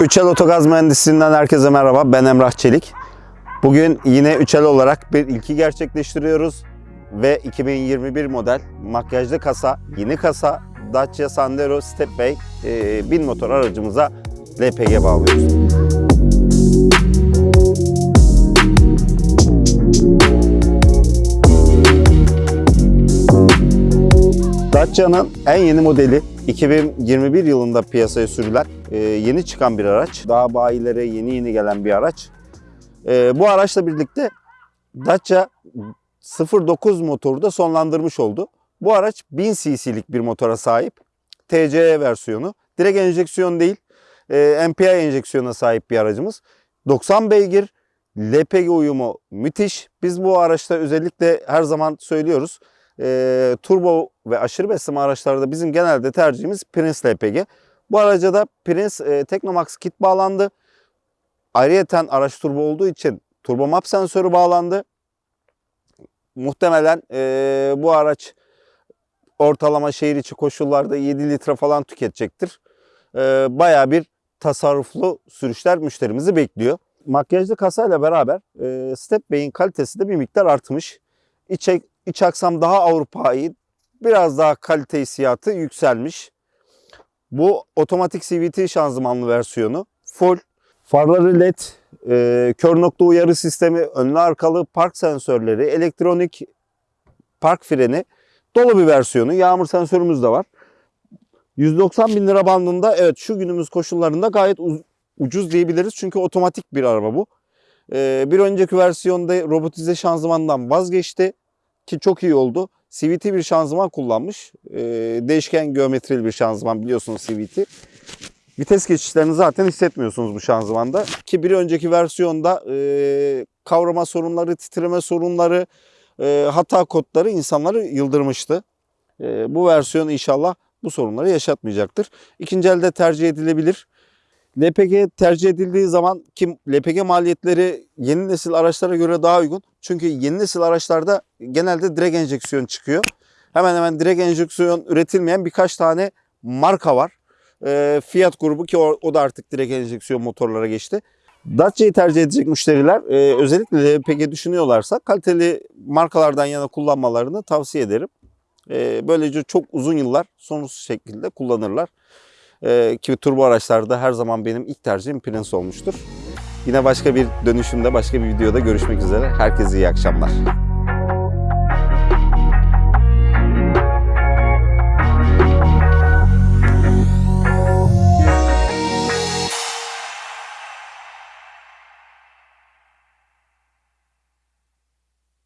Üçel Otogaz Mühendisliğinden herkese merhaba. Ben Emrah Çelik. Bugün yine Üçel olarak bir ilki gerçekleştiriyoruz. Ve 2021 model makyajlı kasa, yeni kasa Dacia Sandero Stepway e, 1000 motor aracımıza LPG bağlıyoruz. Dacia'nın en yeni modeli 2021 yılında piyasaya sürülen e, yeni çıkan bir araç. Daha bayilere yeni yeni gelen bir araç. E, bu araçla birlikte Dacia 09 motoru da sonlandırmış oldu. Bu araç 1000 cc'lik bir motora sahip. TCE versiyonu. Direkt enjeksiyon değil, e, MPI enjeksiyona sahip bir aracımız. 90 beygir, LPG uyumu müthiş. Biz bu araçta özellikle her zaman söylüyoruz. E, turbo ve aşırı besleme araçlarda bizim genelde tercihimiz Prince LPG. Bu araca da Prince e, Technomax kit bağlandı. Ayrıyeten araç turbo olduğu için turbo map sensörü bağlandı. Muhtemelen e, bu araç ortalama şehir içi koşullarda 7 litre falan tüketecektir. E, Baya bir tasarruflu sürüşler müşterimizi bekliyor. Makyajlı kasayla beraber e, Stepway'in kalitesi de bir miktar artmış. İç, iç aksam daha Avrupa'yı, biraz daha kalite hissiyatı yükselmiş. Bu otomatik CVT şanzımanlı versiyonu. Full farları led, e, kör nokta uyarı sistemi, önlü arkalı park sensörleri, elektronik park freni dolu bir versiyonu. Yağmur sensörümüz de var. 190 bin lira bandında evet şu günümüz koşullarında gayet uz- ucuz diyebiliriz. Çünkü otomatik bir araba bu. Ee, bir önceki versiyonda robotize şanzımandan vazgeçti ki çok iyi oldu. CVT bir şanzıman kullanmış. Ee, değişken geometrili bir şanzıman biliyorsunuz CVT. Vites geçişlerini zaten hissetmiyorsunuz bu şanzımanda. Ki bir önceki versiyonda e, kavrama sorunları, titreme sorunları, e, hata kodları insanları yıldırmıştı. E, bu versiyon inşallah bu sorunları yaşatmayacaktır. İkinci elde tercih edilebilir. LPG tercih edildiği zaman ki LPG maliyetleri yeni nesil araçlara göre daha uygun. Çünkü yeni nesil araçlarda genelde direkt enjeksiyon çıkıyor. Hemen hemen direkt enjeksiyon üretilmeyen birkaç tane marka var. E, Fiat grubu ki o, o da artık direkt enjeksiyon motorlara geçti. Dacia'yı tercih edecek müşteriler e, özellikle LPG düşünüyorlarsa kaliteli markalardan yana kullanmalarını tavsiye ederim. E, böylece çok uzun yıllar sorunsuz şekilde kullanırlar. E, ki turbo araçlarda her zaman benim ilk tercihim Prince olmuştur. Yine başka bir dönüşümde, başka bir videoda görüşmek üzere. Herkese iyi akşamlar.